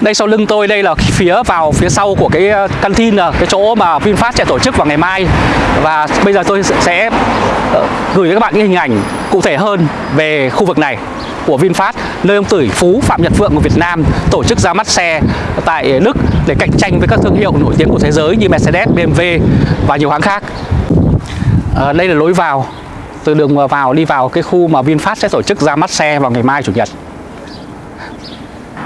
Đây sau lưng tôi đây là phía vào phía sau của cái ờ, căn tin là cái chỗ mà VinFast sẽ tổ chức vào ngày mai và bây giờ tôi sẽ ờ, gửi cho các bạn những hình ảnh cụ thể hơn về khu vực này của VinFast nơi ông Tử phú Phạm Nhật Vượng của Việt Nam tổ chức ra mắt xe tại Đức để cạnh tranh với các thương hiệu nổi tiếng của thế giới như Mercedes, BMW và nhiều hãng khác. À, đây là lối vào từ đường vào đi vào cái khu mà VinFast sẽ tổ chức ra mắt xe vào ngày mai chủ nhật.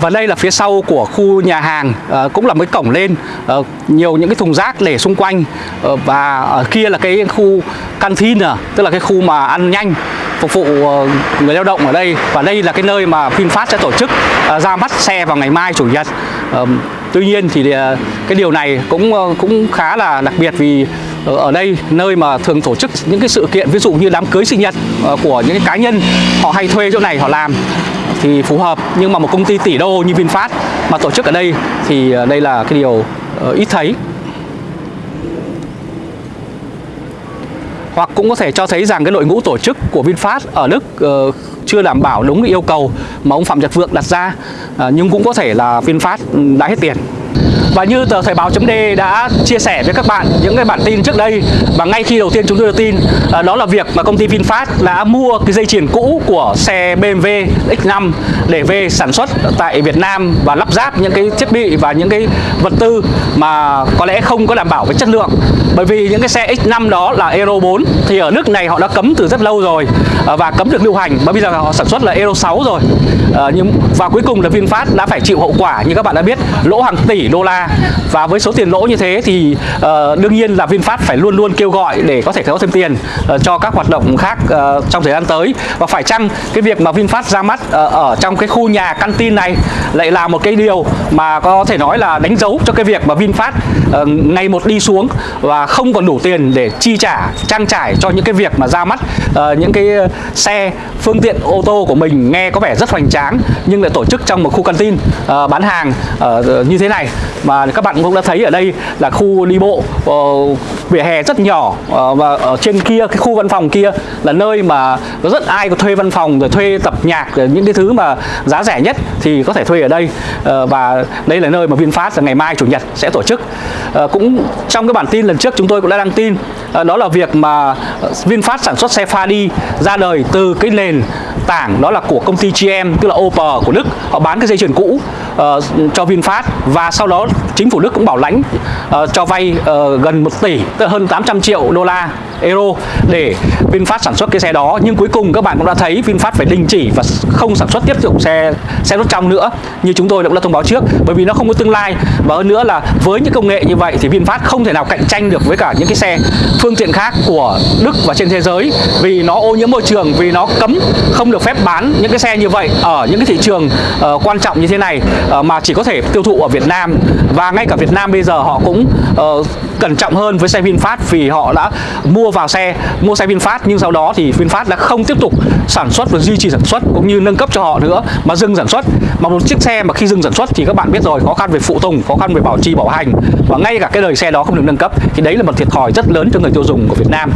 Và đây là phía sau của khu nhà hàng à, cũng là một cổng lên à, nhiều những cái thùng rác để xung quanh à, và ở kia là cái khu canteen à, tức là cái khu mà ăn nhanh phục vụ người lao động ở đây và đây là cái nơi mà VinFast sẽ tổ chức à, ra mắt xe vào ngày mai chủ nhật. À, tuy nhiên thì cái điều này cũng cũng khá là đặc biệt vì ở đây nơi mà thường tổ chức những cái sự kiện ví dụ như đám cưới sinh nhật của những cái cá nhân họ hay thuê chỗ này họ làm thì phù hợp. Nhưng mà một công ty tỷ đô như VinFast mà tổ chức ở đây thì ờ, đây là cái điều ờ, ít thấy. Hoặc cũng có thể cho thấy rằng cái đội ngũ tổ chức của VinFast ở Đức uh, chưa đảm bảo đúng cái yêu cầu mà ông Phạm Nhật Vượng đặt ra. Uh, nhưng cũng có thể là VinFast ừ, đã hết tiền và như tờ Thời báo chấm đã chia sẻ với các bạn những cái bản tin trước đây và ngay khi đầu tiên chúng tôi được tin à, đó là việc mà công ty VinFast đã mua cái dây chuyền cũ của xe BMW X5 để về sản xuất tại Việt Nam và lắp ráp những cái thiết bị và những cái vật tư mà có lẽ không có đảm bảo với chất lượng. Bởi vì những cái xe X5 đó là Euro 4 thì ở nước này họ đã cấm từ rất lâu rồi à, và cấm được lưu hành và bây giờ họ sản xuất là Euro 6 rồi. À, nhưng, và cuối cùng là VinFast đã phải chịu hậu quả, như các bạn đã biết, lỗ hàng tỷ đô la và với số tiền lỗ như thế thì uh, đương nhiên là VinFast phải luôn luôn kêu gọi để có thể có thêm tiền uh, cho các hoạt động khác uh, trong thời gian tới. Và phải chăng cái việc mà VinFast ra mắt uh, ở trong cái khu nhà căn tin này lại là một cái điều mà có thể nói là đánh dấu cho cái việc mà VinFast uh, ngày một đi xuống và không còn đủ tiền để chi trả trang trải cho những cái việc mà ra mắt uh, những cái xe phương tiện ô tô của mình nghe có vẻ rất hoành tráng nhưng lại tổ chức trong một khu căn tin uh, bán hàng uh, như thế này. Mà mà các bạn cũng đã thấy ở đây là khu đi bộ uh, vỉa hè rất nhỏ uh, và ở trên kia cái khu văn phòng kia là nơi mà có rất ai có thuê văn phòng rồi thuê tập nhạc rồi những cái thứ mà giá rẻ nhất thì có thể thuê ở đây. Uh, và đây là nơi mà VinFast là ngày mai chủ nhật sẽ tổ chức. Uh, cũng trong cái bản tin lần trước chúng tôi cũng đã đăng tin uh, đó là việc mà VinFast sản xuất xe Fadi ra đời từ cái nền tảng đó là của công ty GM tức là Opel của Đức. Họ bán cái dây chuyền cũ uh, cho VinFast và sau đó chính phủ Đức cũng bảo lãnh uh, cho vay uh, gần 1 tỷ tức là hơn 800 triệu đô la euro để VinFast sản xuất cái xe đó. Nhưng cuối cùng các bạn cũng đã thấy VinFast phải đình chỉ và không sản xuất tiếp tục xe xe đốt trong nữa. Như chúng tôi cũng đã thông báo trước bởi vì nó không có tương lai. Và hơn nữa là với những công nghệ như vậy thì VinFast không thể nào cạnh tranh được với cả những cái xe phương tiện khác của Đức và trên thế giới. Vì nó ô nhiễm môi trường vì nó cấm không được phép bán những cái xe như vậy ở những cái thị trường uh, quan trọng như thế này uh, mà chỉ có thể tiêu thụ ở Việt Nam. Và ngay cả Việt Nam bây giờ họ cũng uh, cẩn trọng hơn với xe VinFast vì họ đã mua vào xe mua xe VinFast nhưng sau đó thì VinFast đã không tiếp tục sản xuất và duy trì sản xuất cũng như nâng cấp cho họ nữa mà dừng sản xuất. Mà một chiếc xe mà khi dừng sản xuất thì các bạn biết rồi khó khăn về phụ tùng khó khăn về bảo trì bảo hành. Và ngay cả cái đời xe đó không được nâng cấp thì đấy là một thiệt thòi rất lớn cho người tiêu dùng của Việt Nam.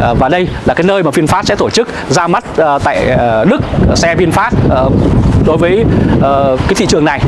À, và đây là cái nơi mà VinFast sẽ tổ chức ra mắt uh, tại uh, Đức xe VinFast uh, đối với uh, cái thị trường này.